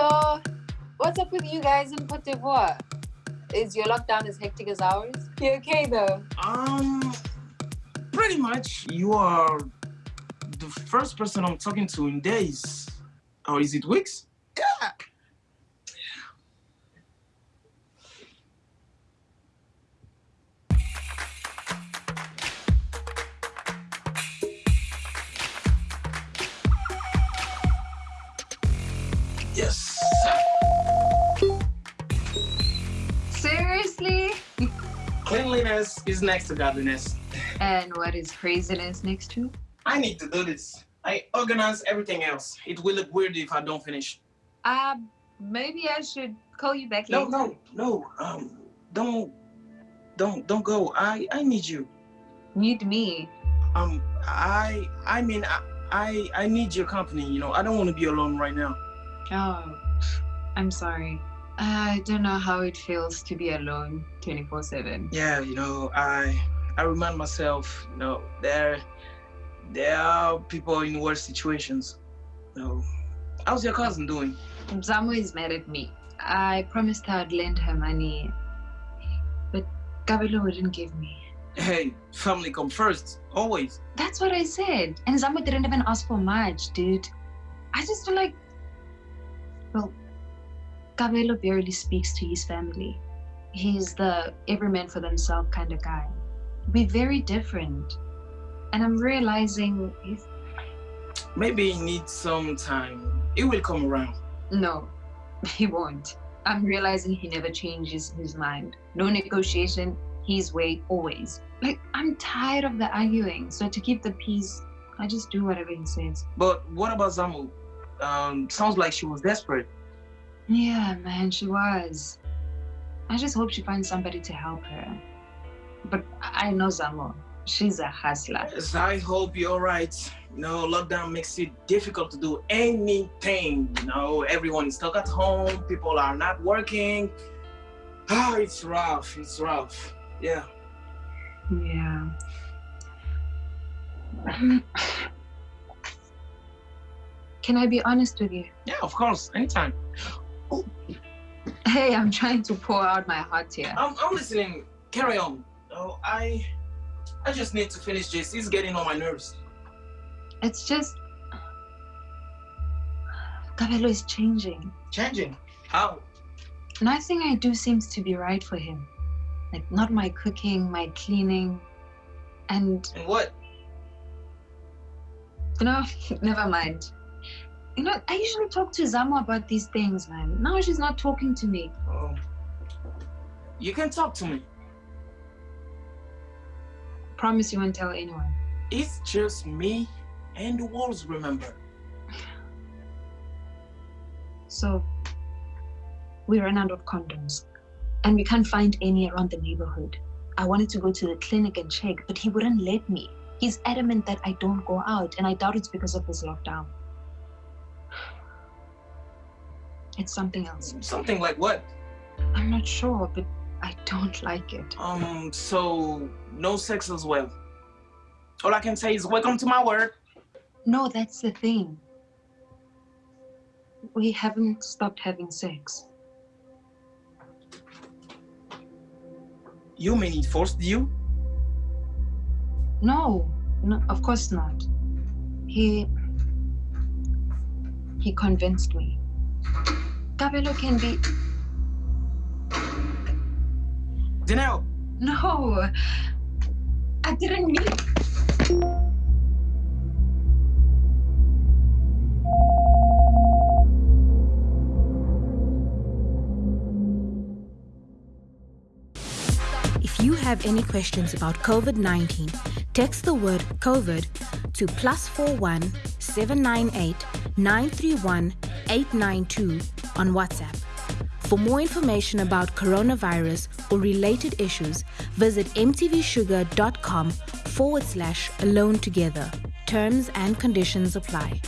So, what's up with you guys in Cote d'Ivoire? Is your lockdown as hectic as ours? You okay though? Um, pretty much. You are the first person I'm talking to in days. Or is it weeks? Cleanliness is next to godliness. And what is craziness next to? I need to do this. I organize everything else. It will look weird if I don't finish. Uh, maybe I should call you back No, later. no, no. Um, don't, don't, don't go. I, I need you. Need me. Um, I, I mean, I, I, I need your company. You know, I don't want to be alone right now. Oh, I'm sorry. I don't know how it feels to be alone 24 7. Yeah, you know, I, I remind myself, you know, there, there are people in worse situations. You know, how's your cousin doing? Zamo is mad at me. I promised her I'd lend her money, but Gabelo wouldn't give me. Hey, family come first, always. That's what I said. And Zamo didn't even ask for much, dude. I just feel like, well, Gabelo barely speaks to his family. He's the every man for themselves kind of guy. We're very different. And I'm realizing, he's, Maybe he needs some time. It will come around. no, he won't. I'm realizing he never changes his mind. No negotiation, his way always. Like, I'm tired of the arguing. So to keep the peace, I just do whatever he says. But what about Zamo? Um, sounds like she was desperate. Yeah, man, she was. I just hope she finds somebody to help her. But I I know Zamo. She's a hustler. Yes, I hope you're all right. You know, lockdown makes it difficult to do anything. You know, everyone is stuck at home. People are not working. Ah, it's rough. It's rough. Yeah. Yeah. Can I be honest with you? Yeah, of course. Anytime. Hey, I'm trying to pour out my heart here. I'm, I'm listening. Carry on. Oh, I, I just need to finish this. It's getting on my nerves. It's just. Gabelo is changing. Changing. How? Nothing I do seems to be right for him. Like, not my cooking, my cleaning. And And what? You know, never mind. You know, I usually talk to Zamo about these things, man. Now she's not talking to me. Oh. You can talk to me. Promise you won't tell anyone. It's just me and the walls, remember? So, we ran out of condoms, and we can't find any around the neighborhood. I wanted to go to the clinic and check, but he wouldn't let me. He's adamant that I don't go out, and I doubt it's because of this lockdown. It's something else. Something like what? I'm not sure, but I don't like it. Um, so no sex as well. All I can say is welcome to my world. No, that's the thing. We haven't stopped having sex. You mean he forced you? No, no, of course not. He he convinced me. Gabelo can be Janelle, no. I didn't mean. If you have any questions about COVID 19, text the word COVID to plus 41 798 931 892 on WhatsApp. For more information about coronavirus or related issues, visit mtvshuga.com forward slash alone together. Terms and conditions apply.